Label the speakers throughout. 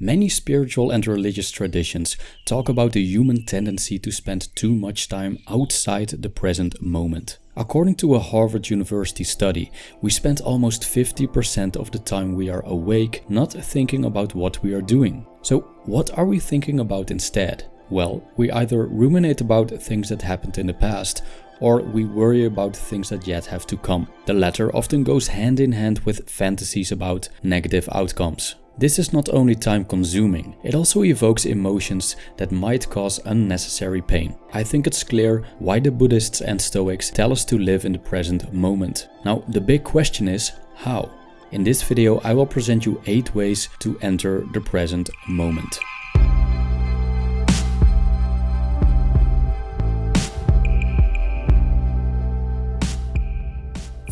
Speaker 1: Many spiritual and religious traditions talk about the human tendency to spend too much time outside the present moment. According to a Harvard University study, we spend almost 50% of the time we are awake not thinking about what we are doing. So what are we thinking about instead? Well, we either ruminate about things that happened in the past or we worry about things that yet have to come. The latter often goes hand in hand with fantasies about negative outcomes. This is not only time consuming, it also evokes emotions that might cause unnecessary pain. I think it's clear why the Buddhists and Stoics tell us to live in the present moment. Now the big question is how? In this video I will present you 8 ways to enter the present moment.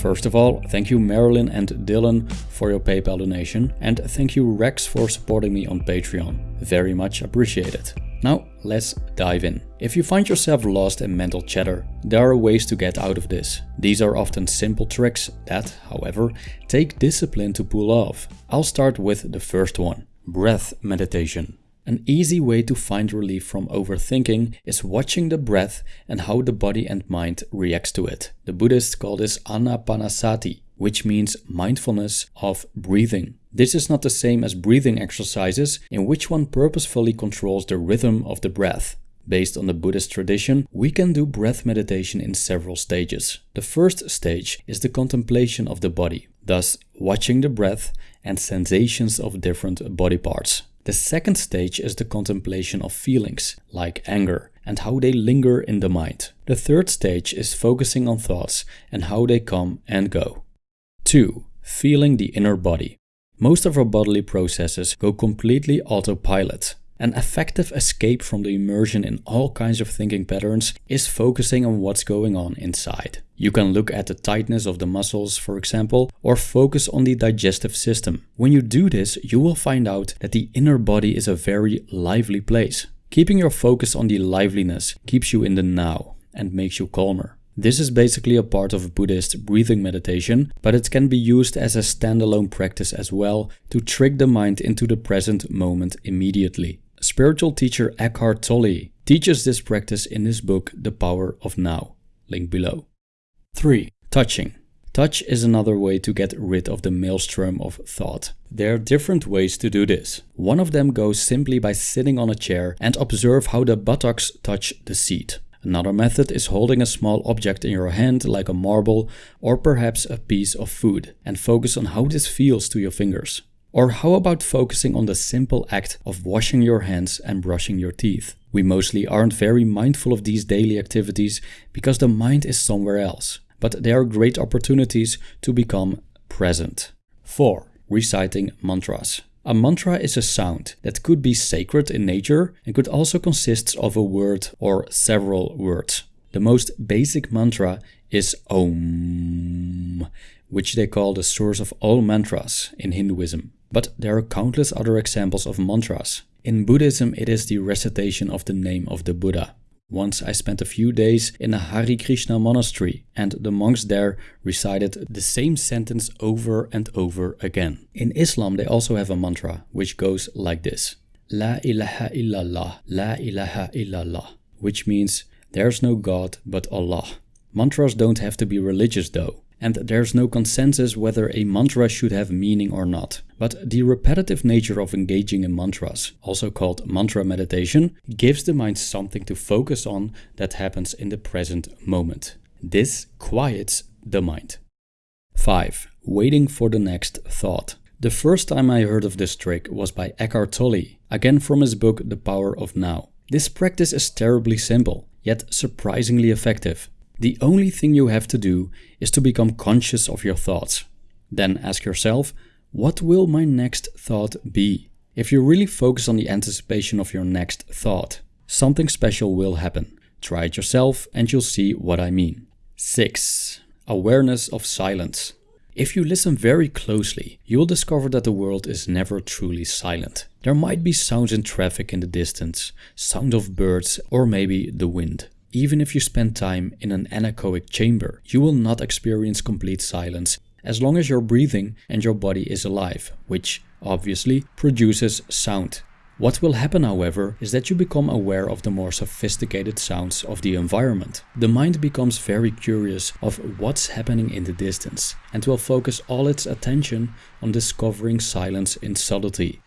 Speaker 1: First of all, thank you Marilyn and Dylan for your PayPal donation and thank you Rex for supporting me on Patreon. Very much appreciated. Now let's dive in. If you find yourself lost in mental chatter, there are ways to get out of this. These are often simple tricks that, however, take discipline to pull off. I'll start with the first one, breath meditation. An easy way to find relief from overthinking is watching the breath and how the body and mind reacts to it. The Buddhists call this anapanasati, which means mindfulness of breathing. This is not the same as breathing exercises in which one purposefully controls the rhythm of the breath. Based on the Buddhist tradition, we can do breath meditation in several stages. The first stage is the contemplation of the body, thus watching the breath and sensations of different body parts. The second stage is the contemplation of feelings, like anger, and how they linger in the mind. The third stage is focusing on thoughts and how they come and go. 2. Feeling the inner body. Most of our bodily processes go completely autopilot. An effective escape from the immersion in all kinds of thinking patterns is focusing on what's going on inside. You can look at the tightness of the muscles, for example, or focus on the digestive system. When you do this, you will find out that the inner body is a very lively place. Keeping your focus on the liveliness keeps you in the now and makes you calmer. This is basically a part of Buddhist breathing meditation, but it can be used as a standalone practice as well to trick the mind into the present moment immediately. Spiritual teacher Eckhart Tolle teaches this practice in his book The Power of Now, link below. 3. Touching. Touch is another way to get rid of the maelstrom of thought. There are different ways to do this. One of them goes simply by sitting on a chair and observe how the buttocks touch the seat. Another method is holding a small object in your hand like a marble or perhaps a piece of food and focus on how this feels to your fingers. Or how about focusing on the simple act of washing your hands and brushing your teeth? We mostly aren't very mindful of these daily activities because the mind is somewhere else, but they are great opportunities to become present. 4. Reciting mantras. A mantra is a sound that could be sacred in nature and could also consist of a word or several words. The most basic mantra is Om, which they call the source of all mantras in Hinduism. But there are countless other examples of mantras. In Buddhism, it is the recitation of the name of the Buddha. Once I spent a few days in a Hare Krishna monastery and the monks there recited the same sentence over and over again. In Islam they also have a mantra which goes like this. La ilaha illallah, la ilaha illallah, which means there's no God but Allah. Mantras don't have to be religious though and there's no consensus whether a mantra should have meaning or not. But the repetitive nature of engaging in mantras, also called mantra meditation, gives the mind something to focus on that happens in the present moment. This quiets the mind. 5. Waiting for the next thought. The first time I heard of this trick was by Eckhart Tolle, again from his book The Power of Now. This practice is terribly simple, yet surprisingly effective. The only thing you have to do is to become conscious of your thoughts. Then ask yourself, what will my next thought be? If you really focus on the anticipation of your next thought, something special will happen. Try it yourself and you'll see what I mean. 6. Awareness of silence. If you listen very closely, you will discover that the world is never truly silent. There might be sounds in traffic in the distance, sound of birds or maybe the wind. Even if you spend time in an anechoic chamber, you will not experience complete silence as long as you're breathing and your body is alive, which obviously, produces sound. What will happen, however, is that you become aware of the more sophisticated sounds of the environment. The mind becomes very curious of what's happening in the distance and will focus all its attention on discovering silence in subtlety.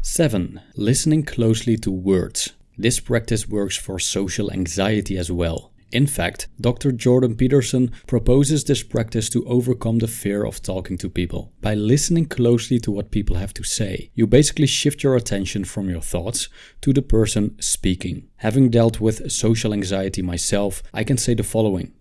Speaker 1: 7. Listening closely to words. This practice works for social anxiety as well. In fact, Dr. Jordan Peterson proposes this practice to overcome the fear of talking to people. By listening closely to what people have to say, you basically shift your attention from your thoughts to the person speaking. Having dealt with social anxiety myself, I can say the following.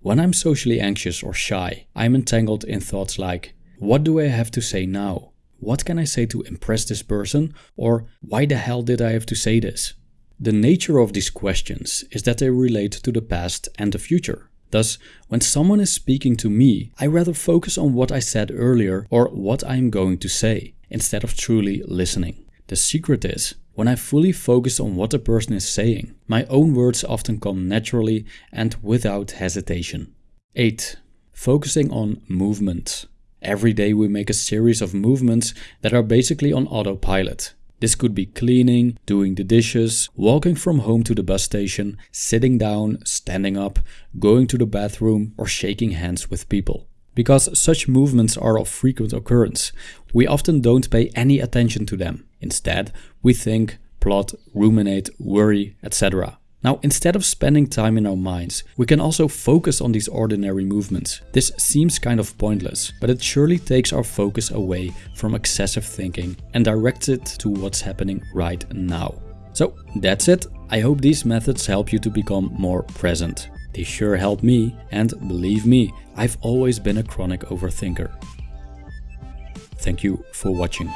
Speaker 1: When I'm socially anxious or shy, I'm entangled in thoughts like, what do I have to say now? What can I say to impress this person? Or why the hell did I have to say this? The nature of these questions is that they relate to the past and the future. Thus, when someone is speaking to me, I rather focus on what I said earlier or what I am going to say, instead of truly listening. The secret is, when I fully focus on what the person is saying, my own words often come naturally and without hesitation. 8. Focusing on movement. Every day we make a series of movements that are basically on autopilot. This could be cleaning, doing the dishes, walking from home to the bus station, sitting down, standing up, going to the bathroom, or shaking hands with people. Because such movements are of frequent occurrence, we often don't pay any attention to them. Instead, we think, plot, ruminate, worry, etc. Now, instead of spending time in our minds, we can also focus on these ordinary movements. This seems kind of pointless, but it surely takes our focus away from excessive thinking and directs it to what's happening right now. So that's it. I hope these methods help you to become more present. They sure help me, and believe me, I've always been a chronic overthinker. Thank you for watching.